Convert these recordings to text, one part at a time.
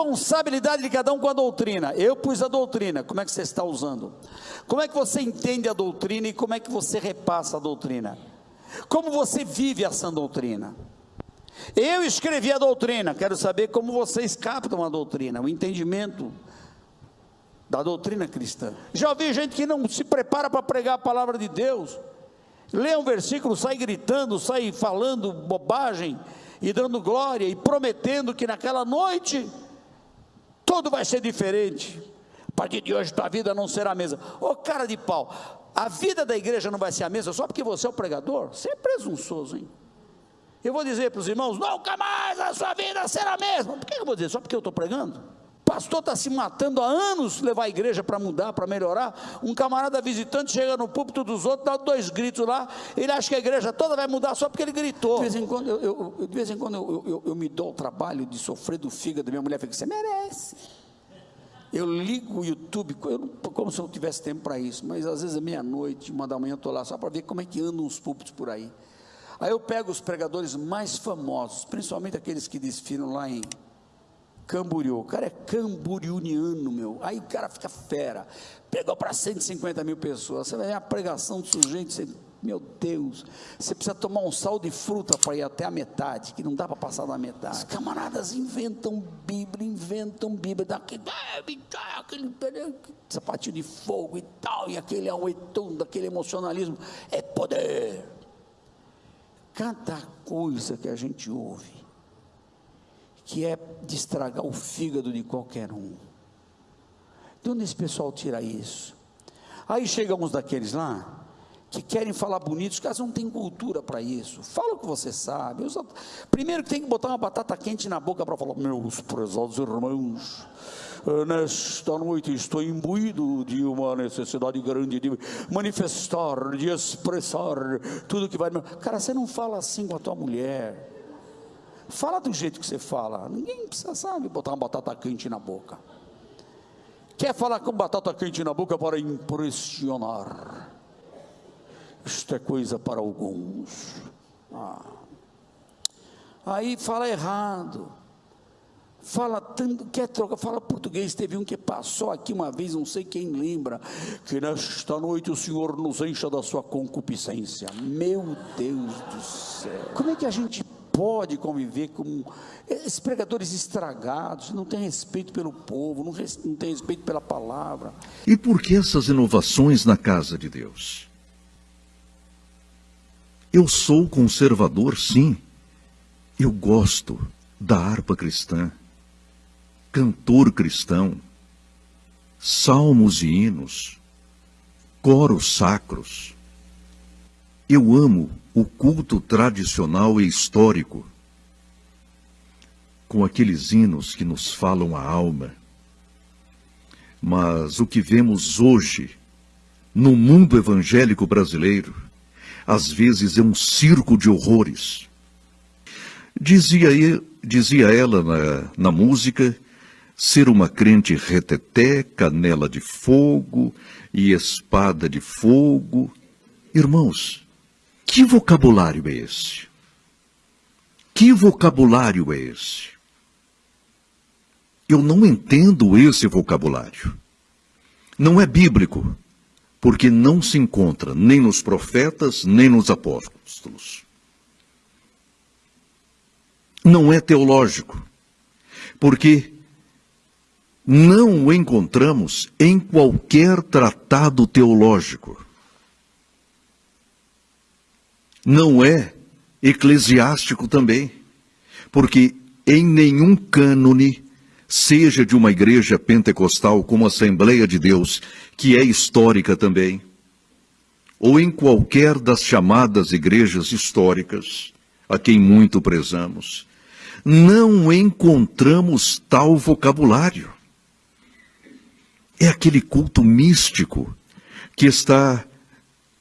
responsabilidade de cada um com a doutrina. Eu pus a doutrina, como é que você está usando? Como é que você entende a doutrina e como é que você repassa a doutrina? Como você vive essa doutrina? Eu escrevi a doutrina, quero saber como vocês captam a doutrina, o entendimento da doutrina cristã. Já ouvi gente que não se prepara para pregar a palavra de Deus, lê um versículo, sai gritando, sai falando bobagem e dando glória e prometendo que naquela noite tudo vai ser diferente. A partir de hoje tua vida não será a mesma. Ô cara de pau, a vida da igreja não vai ser a mesma só porque você é o pregador? Você é presunçoso, hein? Eu vou dizer para os irmãos: nunca mais a sua vida será a mesma. Por que eu vou dizer? Só porque eu estou pregando? Pastor está se matando há anos levar a igreja para mudar, para melhorar. Um camarada visitante chega no púlpito dos outros, dá dois gritos lá, ele acha que a igreja toda vai mudar só porque ele gritou. De vez em quando eu, eu de vez em quando eu, eu, eu, me dou o trabalho de sofrer do fígado minha mulher, fica, você merece. Eu ligo o YouTube, como se eu não tivesse tempo para isso, mas às vezes é meia-noite, uma da manhã eu estou lá só para ver como é que andam os púlpitos por aí. Aí eu pego os pregadores mais famosos, principalmente aqueles que desfilam lá em Camboriú. O cara é camburiuniano, meu. Aí o cara fica fera. Pegou para 150 mil pessoas. Você vai ver a pregação do sujeito. Você, meu Deus, você precisa tomar um sal de fruta para ir até a metade, que não dá para passar da metade. Os camaradas inventam Bíblia, inventam Bíblia, daquele, aquele sapatinho de fogo e tal, e aquele auetum, daquele emocionalismo. É poder cada coisa que a gente ouve, que é de estragar o fígado de qualquer um. De onde esse pessoal tira isso? Aí chegam uns daqueles lá, que querem falar bonito, os caras não têm cultura para isso. Fala o que você sabe. Primeiro que tem que botar uma batata quente na boca para falar, meus prezados irmãos, nesta noite estou imbuído de uma necessidade grande de manifestar, de expressar tudo que vai. Cara, você não fala assim com a tua mulher. Fala do jeito que você fala. Ninguém precisa, sabe, botar uma batata quente na boca. Quer falar com batata quente na boca para impressionar? Isto é coisa para alguns. Ah. Aí fala errado fala tanto, quer trocar, fala português. Teve um que passou aqui uma vez, não sei quem lembra, que nesta noite o Senhor nos encha da sua concupiscência. Meu Deus do céu. Como é que a gente pode conviver com esses pregadores estragados, não tem respeito pelo povo, não, não tem respeito pela palavra. E por que essas inovações na casa de Deus? Eu sou conservador, sim. Eu gosto da harpa cristã cantor cristão, salmos e hinos, coros sacros. Eu amo o culto tradicional e histórico, com aqueles hinos que nos falam a alma. Mas o que vemos hoje, no mundo evangélico brasileiro, às vezes é um circo de horrores. Dizia, dizia ela na, na música ser uma crente reteté, canela de fogo e espada de fogo. Irmãos, que vocabulário é esse? Que vocabulário é esse? Eu não entendo esse vocabulário. Não é bíblico, porque não se encontra nem nos profetas, nem nos apóstolos. Não é teológico, porque não o encontramos em qualquer tratado teológico. Não é eclesiástico também, porque em nenhum cânone, seja de uma igreja pentecostal como a Assembleia de Deus, que é histórica também, ou em qualquer das chamadas igrejas históricas, a quem muito prezamos, não encontramos tal vocabulário. É aquele culto místico que está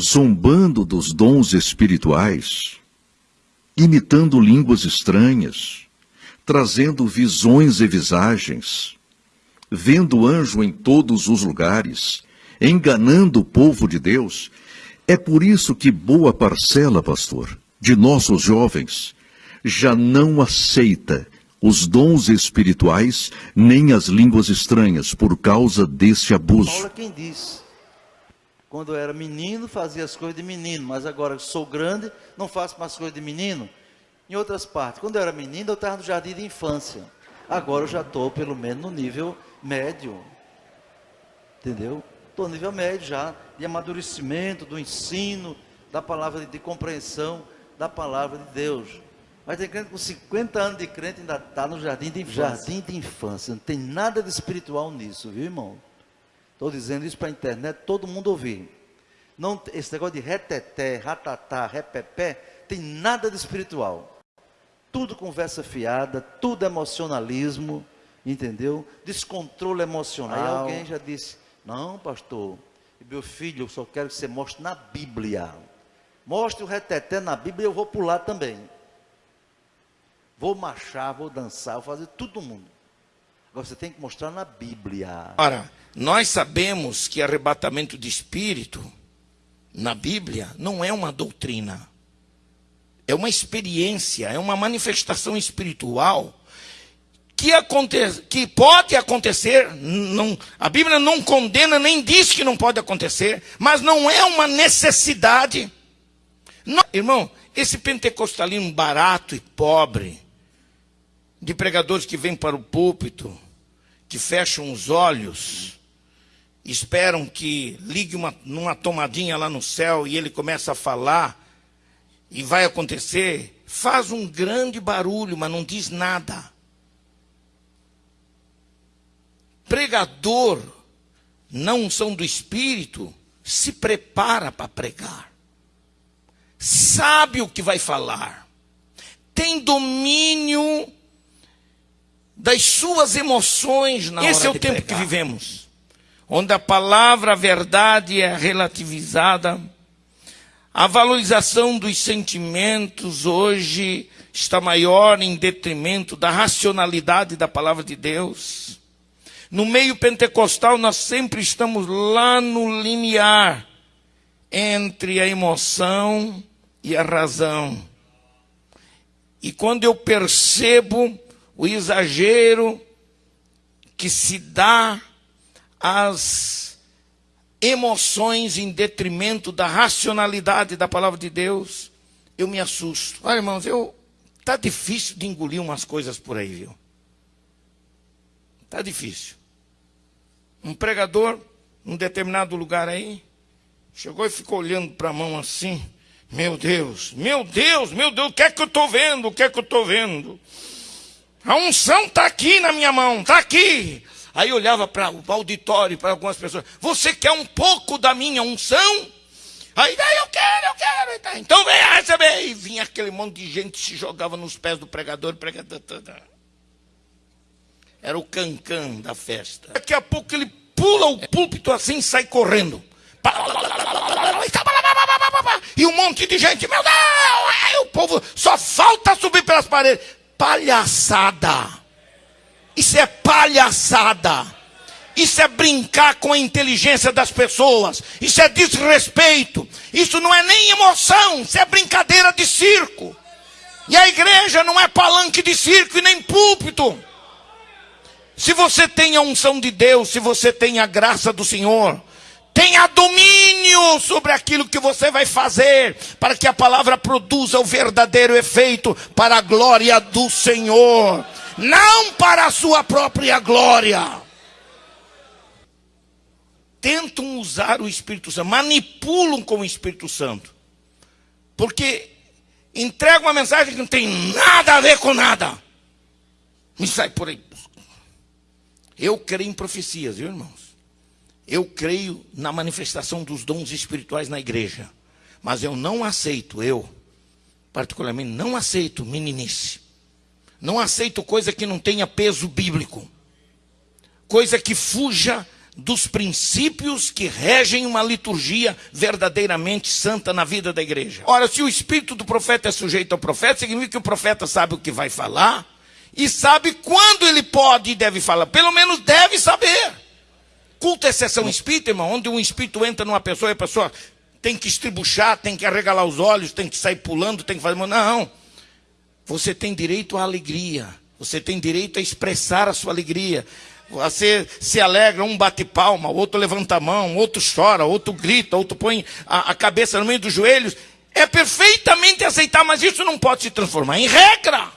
zombando dos dons espirituais, imitando línguas estranhas, trazendo visões e visagens, vendo anjo em todos os lugares, enganando o povo de Deus. É por isso que boa parcela, pastor, de nossos jovens já não aceita os dons espirituais, nem as línguas estranhas, por causa desse abuso. É quem. Quando eu era menino, fazia as coisas de menino, mas agora que sou grande, não faço mais coisas de menino. Em outras partes, quando eu era menino, eu estava no jardim de infância. Agora eu já estou, pelo menos, no nível médio. Entendeu? Estou no nível médio já, de amadurecimento, do ensino, da palavra de, de compreensão da palavra de Deus. Mas tem crente com 50 anos de crente ainda está no jardim de infância. Jardim de infância. Não tem nada de espiritual nisso, viu, irmão? Estou dizendo isso para a internet, todo mundo ouvir. Não, esse negócio de reteté, ratatá, repepé, tem nada de espiritual. Tudo conversa fiada, tudo emocionalismo, entendeu? Descontrole emocional. Aí alguém já disse: Não, pastor, meu filho, eu só quero que você mostre na Bíblia. Mostre o reteté na Bíblia e eu vou pular também. Vou marchar, vou dançar, vou fazer todo mundo. Agora você tem que mostrar na Bíblia. Ora, nós sabemos que arrebatamento de espírito na Bíblia não é uma doutrina. É uma experiência, é uma manifestação espiritual que, aconte, que pode acontecer. Não, a Bíblia não condena nem diz que não pode acontecer, mas não é uma necessidade. Não, irmão, esse pentecostalismo barato e pobre, de pregadores que vêm para o púlpito, que fecham os olhos, esperam que ligue uma, numa tomadinha lá no céu e ele começa a falar e vai acontecer, faz um grande barulho, mas não diz nada. Pregador, não são do Espírito, se prepara para pregar. Sabe o que vai falar. Tem domínio das suas emoções na Esse hora é o tempo pregar. que vivemos onde a palavra a verdade é relativizada, a valorização dos sentimentos hoje está maior em detrimento da racionalidade da palavra de Deus. No meio pentecostal, nós sempre estamos lá no limiar entre a emoção e a razão. E quando eu percebo o exagero que se dá as emoções em detrimento da racionalidade da palavra de Deus, eu me assusto. Olha, irmãos, eu tá difícil de engolir umas coisas por aí, viu? Tá difícil. Um pregador num determinado lugar aí chegou e ficou olhando para a mão assim. Meu Deus, meu Deus, meu Deus, o que é que eu estou vendo? O que é que eu estou vendo? A unção está aqui na minha mão, está aqui. Aí olhava para o auditório, para algumas pessoas: Você quer um pouco da minha unção? Aí, daí eu quero, eu quero. Tá, então vem receber. E vinha aquele monte de gente se jogava nos pés do pregador. pregador Era o cancã da festa. Daqui a pouco ele pula o púlpito assim e sai correndo. E um monte de gente, meu Deus! Aí o povo só falta subir pelas paredes. Palhaçada. Isso é palhaçada. Isso é brincar com a inteligência das pessoas. Isso é desrespeito. Isso não é nem emoção. Isso é brincadeira de circo. E a igreja não é palanque de circo e nem púlpito. Se você tem a unção de Deus, se você tem a graça do Senhor, tenha domínio sobre aquilo que você vai fazer, para que a palavra produza o verdadeiro efeito para a glória do Senhor não para a sua própria glória. Tentam usar o Espírito Santo, manipulam com o Espírito Santo, porque entregam uma mensagem que não tem nada a ver com nada. Me sai por aí. Eu creio em profecias, viu, irmãos? Eu creio na manifestação dos dons espirituais na igreja. Mas eu não aceito, eu, particularmente, não aceito meninice. Não aceito coisa que não tenha peso bíblico. Coisa que fuja dos princípios que regem uma liturgia verdadeiramente santa na vida da igreja. Ora, se o espírito do profeta é sujeito ao profeta, significa que o profeta sabe o que vai falar e sabe quando ele pode e deve falar. Pelo menos deve saber. Culto é exceção espírita, irmão, onde um espírito entra numa pessoa e a pessoa tem que estribuchar, tem que arregalar os olhos, tem que sair pulando, tem que fazer. Não. Você tem direito à alegria. Você tem direito a expressar a sua alegria. Você se alegra, um bate palma, outro levanta a mão, outro chora, outro grita, outro põe a, a cabeça no meio dos joelhos. É perfeitamente aceitar, mas isso não pode se transformar em regra.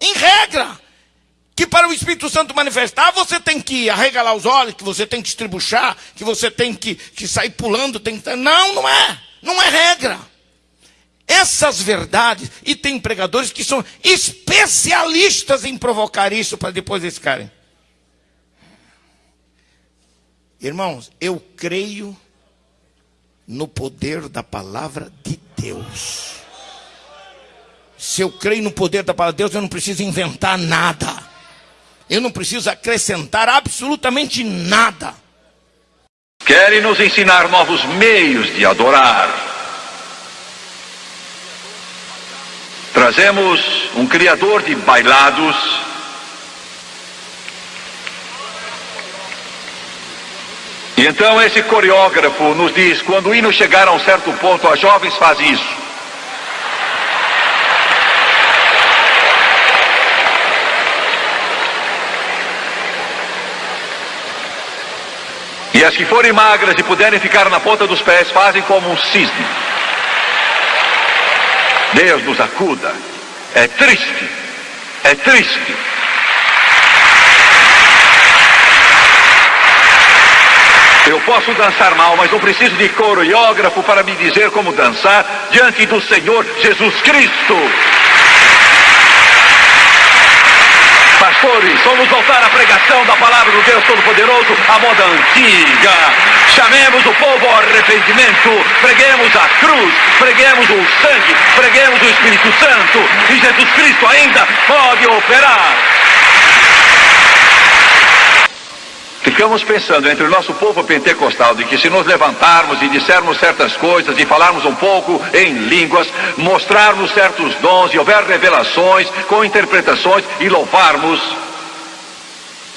Em regra. Que para o Espírito Santo manifestar, você tem que arregalar os olhos, que você tem que estribuchar, que você tem que, que sair pulando. Tem que... Não, não é. Não é regra. Essas verdades, e tem pregadores que são especialistas em provocar isso para depois eles ficarem. Irmãos, eu creio no poder da palavra de Deus. Se eu creio no poder da palavra de Deus, eu não preciso inventar nada. Eu não preciso acrescentar absolutamente nada. Querem nos ensinar novos meios de adorar. Trazemos um criador de bailados E então esse coreógrafo nos diz: quando o hino chegar a um certo ponto, a jovens faz isso. As que forem magras e puderem ficar na ponta dos pés, fazem como um cisne. Deus nos acuda. É triste. É triste. Eu posso dançar mal, mas não preciso de coreógrafo para me dizer como dançar diante do Senhor Jesus Cristo. Pastores, vamos voltar à pregação da palavra do Deus Todo-Poderoso à moda antiga. Chamemos o povo ao arrependimento, preguemos a cruz, preguemos o sangue, preguemos o Espírito Santo e Jesus Cristo ainda pode operar. Ficamos pensando entre o nosso povo pentecostal de que se nos levantarmos e dissermos certas coisas e falarmos um pouco em línguas, mostrarmos certos dons e houver revelações com interpretações e louvarmos,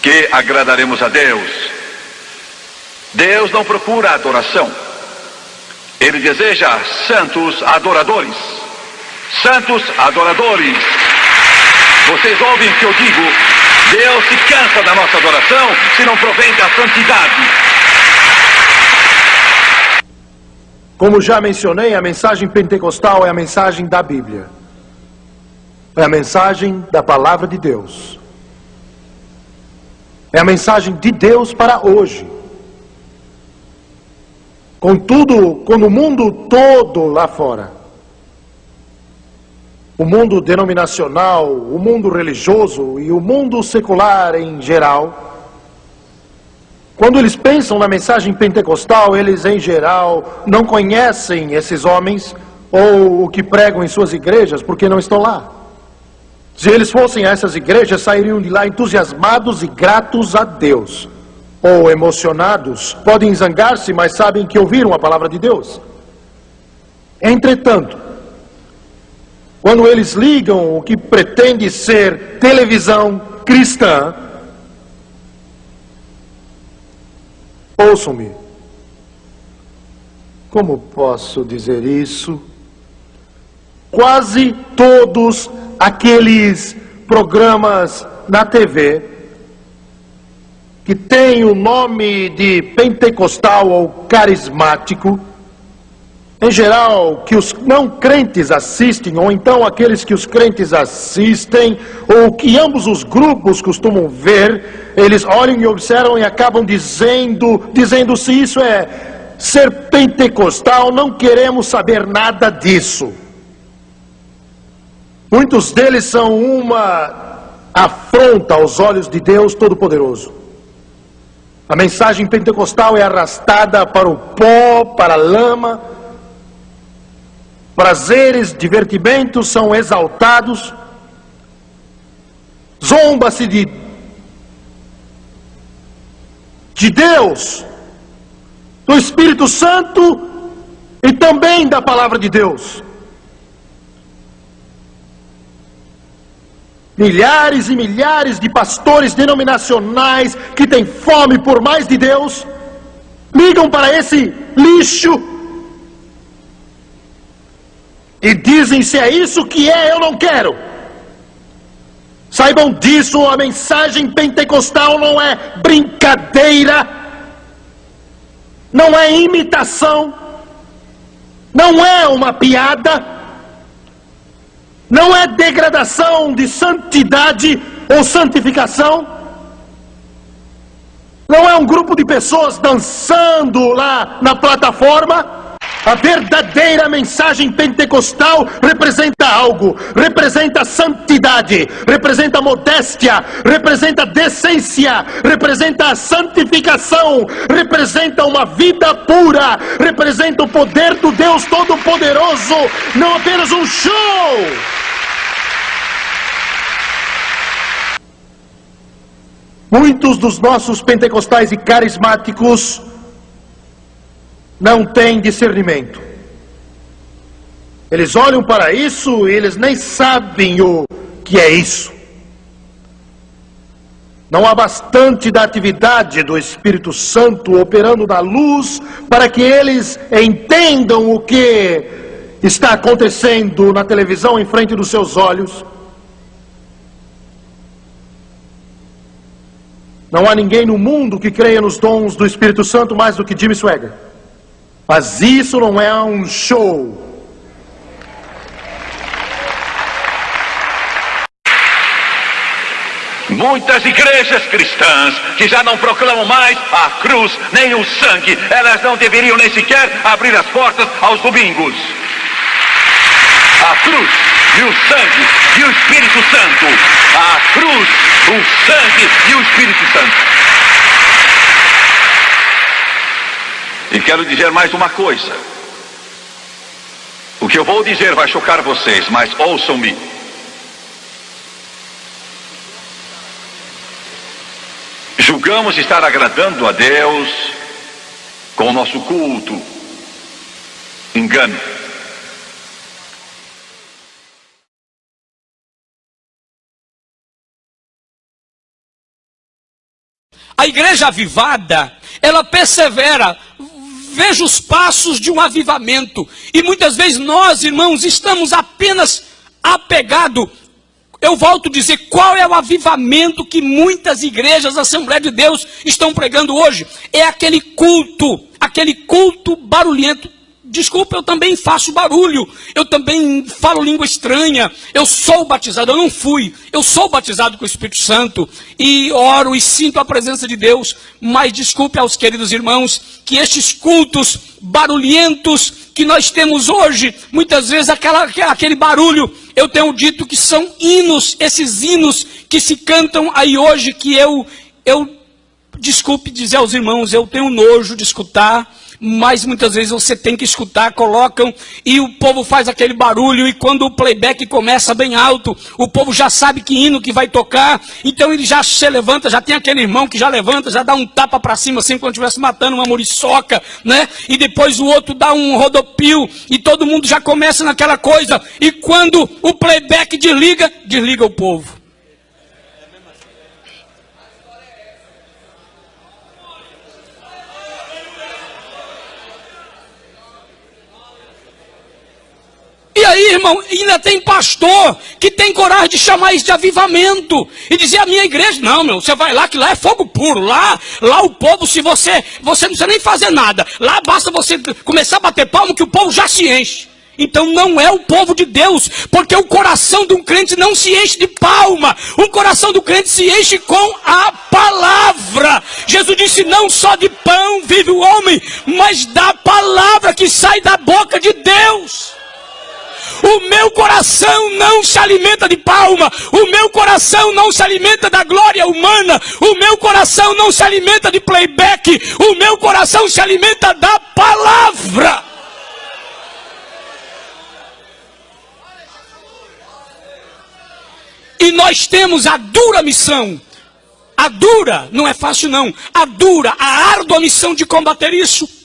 que agradaremos a Deus. Deus não procura adoração. Ele deseja santos adoradores. Santos adoradores. Vocês ouvem o que eu digo? Deus se cansa da nossa adoração se não provém da santidade. Como já mencionei, a mensagem pentecostal é a mensagem da Bíblia. É a mensagem da palavra de Deus. É a mensagem de Deus para hoje. Contudo, quando o mundo todo lá fora o mundo denominacional, o mundo religioso e o mundo secular em geral, quando eles pensam na mensagem pentecostal, eles em geral não conhecem esses homens ou o que pregam em suas igrejas porque não estão lá. Se eles fossem a essas igrejas, sairiam de lá entusiasmados e gratos a Deus. Ou emocionados, podem zangar-se, mas sabem que ouviram a palavra de Deus. Entretanto, quando eles ligam o que pretende ser televisão cristã, ouçam-me. Como posso dizer isso? Quase todos aqueles programas na TV que têm o nome de pentecostal ou carismático em geral, que os não crentes assistem, ou então aqueles que os crentes assistem, ou que ambos os grupos costumam ver, eles olham e observam e acabam dizendo, dizendo se isso é ser pentecostal, não queremos saber nada disso. Muitos deles são uma afronta aos olhos de Deus Todo-Poderoso. A mensagem pentecostal é arrastada para o pó, para a lama, prazeres, divertimentos são exaltados, zomba-se de, de Deus, do Espírito Santo e também da palavra de Deus. Milhares e milhares de pastores denominacionais que têm fome por mais de Deus, ligam para esse lixo e dizem: se é isso que é, eu não quero. Saibam disso, a mensagem pentecostal não é brincadeira, não é imitação, não é uma piada, não é degradação de santidade ou santificação, não é um grupo de pessoas dançando lá na plataforma. A verdadeira mensagem pentecostal representa algo, representa santidade, representa modéstia, representa decência, representa santificação, representa uma vida pura, representa o poder do Deus Todo-Poderoso, não apenas um show. Muitos dos nossos pentecostais e carismáticos não têm discernimento. Eles olham para isso e eles nem sabem o que é isso. Não há bastante da atividade do Espírito Santo operando na luz para que eles entendam o que está acontecendo na televisão em frente dos seus olhos. Não há ninguém no mundo que creia nos dons do Espírito Santo mais do que Jimmy Swagger. Mas isso não é um show. Muitas igrejas cristãs que já não proclamam mais a cruz nem o sangue, elas não deveriam nem sequer abrir as portas aos domingos. A cruz e o sangue e o Espírito Santo. A cruz, o sangue e o Espírito Santo. E quero dizer mais uma coisa. O que eu vou dizer vai chocar vocês, mas ouçam-me. Julgamos estar agradando a Deus com o nosso culto. Engano. A igreja avivada, ela persevera veja os passos de um avivamento. E muitas vezes nós, irmãos, estamos apenas apegados. Eu volto a dizer qual é o avivamento que muitas igrejas, Assembleia de Deus, estão pregando hoje. É aquele culto, aquele culto barulhento. Desculpa, eu também faço barulho, eu também falo língua estranha, eu sou batizado, eu não fui, eu sou batizado com o Espírito Santo e oro e sinto a presença de Deus, mas desculpe aos queridos irmãos que estes cultos barulhentos que nós temos hoje, muitas vezes aquela, aquele barulho, eu tenho dito que são hinos, esses hinos que se cantam aí hoje, que eu, eu, desculpe dizer aos irmãos, eu tenho nojo de escutar, mas muitas vezes você tem que escutar, colocam e o povo faz aquele barulho e quando o playback começa bem alto, o povo já sabe que hino que vai tocar, então ele já se levanta, já tem aquele irmão que já levanta, já dá um tapa para cima assim quando estivesse matando uma muriçoca, né? E depois o outro dá um rodopio e todo mundo já começa naquela coisa e quando o playback desliga, desliga o povo. E aí, irmão, ainda tem pastor que tem coragem de chamar isso de avivamento e dizer a minha igreja, não, meu, você vai lá que lá é fogo puro, lá, lá o povo, se você, você não precisa nem fazer nada, lá basta você começar a bater palmo que o povo já se enche. Então não é o povo de Deus, porque o coração de um crente não se enche de palma, o coração do crente se enche com a palavra. Jesus disse: não só de pão vive o homem, mas da palavra que sai da boca de Deus. O meu coração não se alimenta de palma. O meu coração não se alimenta da glória humana. O meu coração não se alimenta de playback. O meu coração se alimenta da palavra. E nós temos a dura missão. A dura, não é fácil não. A dura, a árdua missão de combater isso.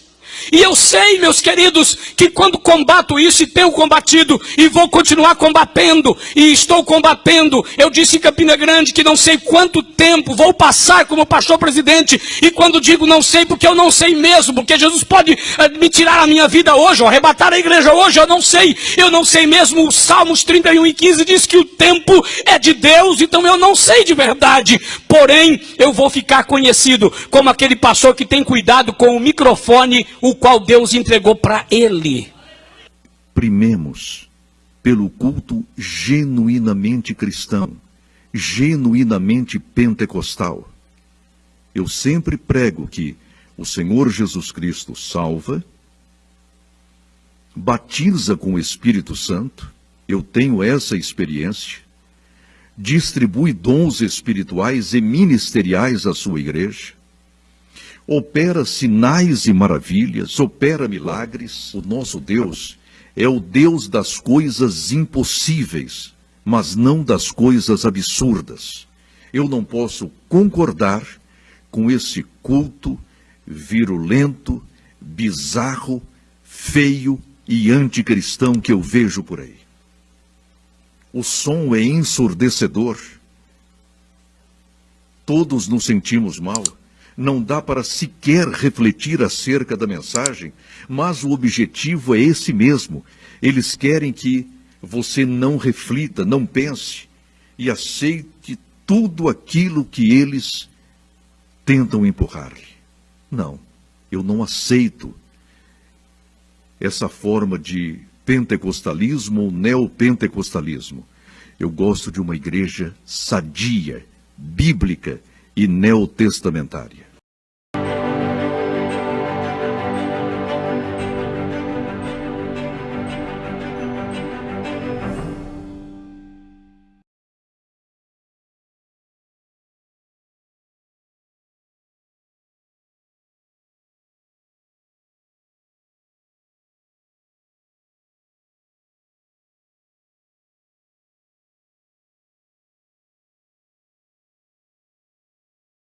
E eu sei, meus queridos, que quando combato isso e tenho combatido e vou continuar combatendo e estou combatendo, eu disse em Campina Grande que não sei quanto tempo vou passar como pastor presidente e quando digo não sei porque eu não sei mesmo, porque Jesus pode eh, me tirar a minha vida hoje ou arrebatar a igreja hoje, eu não sei. Eu não sei mesmo. O Salmos 31 e 15 diz que o tempo é de Deus, então eu não sei de verdade. Porém, eu vou ficar conhecido como aquele pastor que tem cuidado com o microfone, o qual Deus entregou para ele. Primemos pelo culto genuinamente cristão, genuinamente pentecostal. Eu sempre prego que o Senhor Jesus Cristo salva, batiza com o Espírito Santo, eu tenho essa experiência, distribui dons espirituais e ministeriais à sua igreja, opera sinais e maravilhas, opera milagres. O nosso Deus é o Deus das coisas impossíveis, mas não das coisas absurdas. Eu não posso concordar com esse culto virulento, bizarro, feio e anticristão que eu vejo por aí. O som é ensurdecedor. Todos nos sentimos mal. Não dá para sequer refletir acerca da mensagem, mas o objetivo é esse mesmo. Eles querem que você não reflita, não pense e aceite tudo aquilo que eles tentam empurrar-lhe. Não, eu não aceito essa forma de pentecostalismo ou neopentecostalismo. Eu gosto de uma igreja sadia, bíblica e neotestamentária.